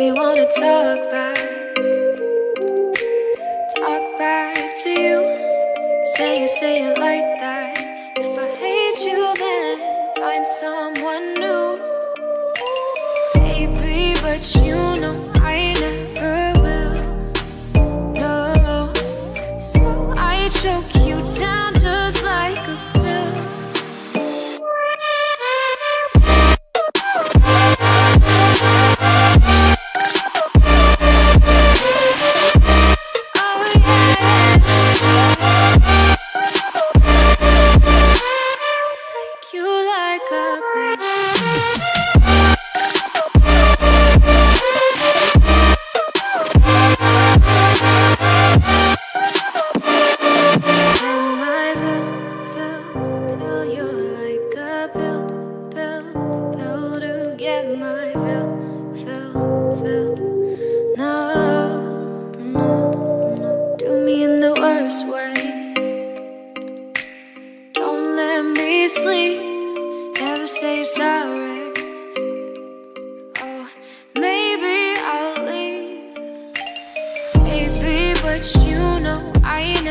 me wanna talk back. Talk back to you. Say it, say it like that. If I hate you then Find someone new. Baby, but you know I never will. No. So I choke you No, no, no, do me in the worst way. Don't let me sleep, never say sorry. Oh, maybe I'll leave. Baby, but you know I never